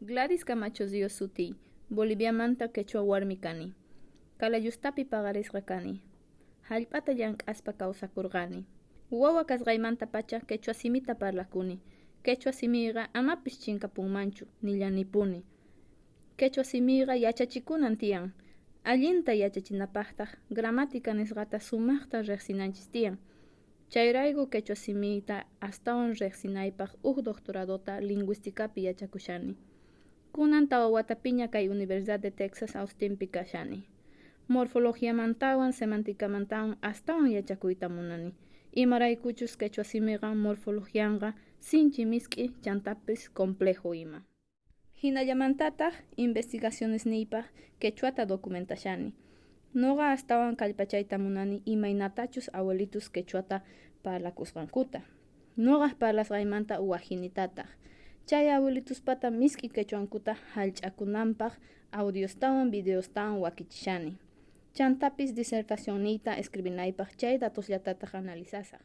Gladys Camacho Dio suti, Bolivia manta quechua warmi kani. Kalayustapi pagarisqa kani. Hallp'ata llank'aspa kawsakurqani. Wawa kasqaymanta pacha quechua simita parlakuni. Quechua simiqa amapis chinkapunmanchu nillanipuni. Quechua simiqa yachachikunan tiyan. Allinta yachachinapaqtaq gramática nisqata sumaqta riqsinanchis tiyan. Chayrayku quechua simita astawan riqsinaypaq uq doctoradota lingüísticapi yachakushani. Kunan tawa watapiña kay Universidad de Texas Austinpi kashani. Morfologiamantawan semánticamantawan astawan yachakuyta munani. Imaraykuchus quechua simiqa morfologianqa sinchi misk'i chantapis complejo ima. Hinallamantataq investigaciones niypaq quechuata documentashani. Noqa astawan kallpachayta munani imaynatachus abuelitus quechuata parlakusqankuta. Noqaq parlasqaymanta uwahinitataq. Chay abuelituspata misk'i quechuankuta hallch'akunanpaq audiostawan videostawan wakichishani. Chantapis disertación niyta escribinaypaq chay datosllatataq analizasaq.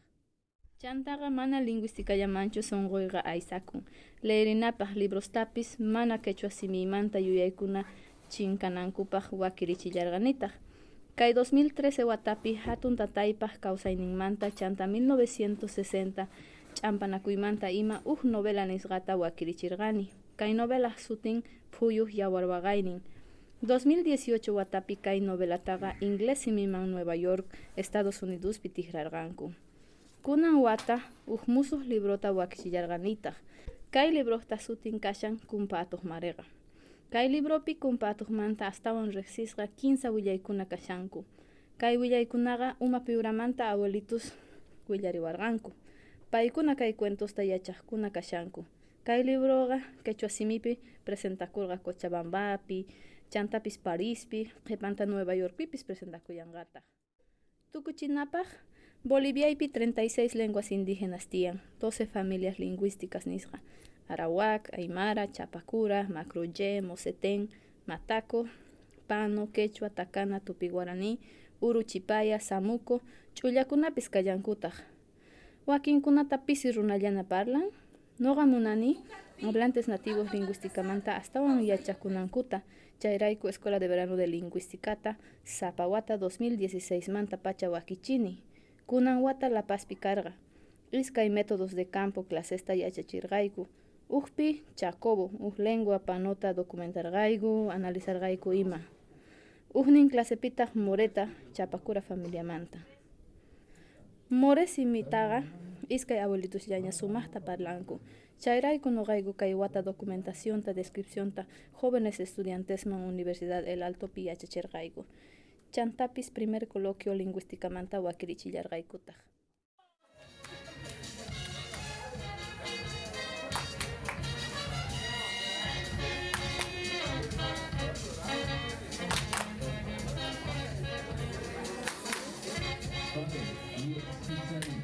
Chantaqa mana lingüísticallamanchu sonquyqa aysakun. Leerinapaq librostapis mana quechua simiymanta yuyaykuna chinkanankupaq wakirichillarqanitaq. Kay 2013 watapi hatun tataypaq kawsayninmanta chanta 1960 ch'ampanakuymanta ima uj novela nisqata wakirichirqani. Kay novela sutin phuyuq yawar waqaynin. 2018 watapi kay novelataqa inglés simiman Nueva York, Estados Unidospi tiqrarqanku. Kunan wata uj musuq librota wakichillarqanitaq. Kay libroqta sutin kashan kumpa atuqmariqa. Kay libropi kumpa atuqmanta astawan riqsisqa 15 willaykuna kashanku. Kay willaykunaqa umapi uramanta abuelitus willariwarqanku. Paykuna kay cuentosta yachaqkuna kashanku. Kay libroqa quechua simipi presentakurqa Cochabambapi, chantapis Parispi, qhipanta Nueva Yorkpipis presentakuyanqataq. Tukuchinapaq Boliviaypi 36 lenguas indígenas tiyan, 12 familias lingüísticas nisqa. Arawak, Aymara, Chapacura, Macroye, Mocetén, Mataco, Pano, Quechua, Takana, Tupi-Guaraní, Uruchipaya, Samuco, ch'ullakunapis kallankutaq. Wakinkunata pisi runallana parlan, noqa munani hablantes nativos lingüísticamanta astawan yachakunankuta, chayrayku Escuela de Verano de Lingüísticata, Zapawata 2016 manta pacha wakichini. Kunan La Pazpi karqa. Iskay métodos de campo clasesta yachachirqayku. Uqpi Chacobo, uq lengua panota documentarqayku, analizarqayku ima. Uqnin clasepitaq Moreta, Chapacura familiamanta. More simitaqa iskay abuelitusllaña sumaqta parlanku. Chayrayku noqayku kay wata documentacionta, descripcionta jóvenes estudiantesman Universidad El Altopi yachachirqayku. Chantapis primer coloquio lingüísticamanta wakirichillarqaykutaq. 저는 이 진짜는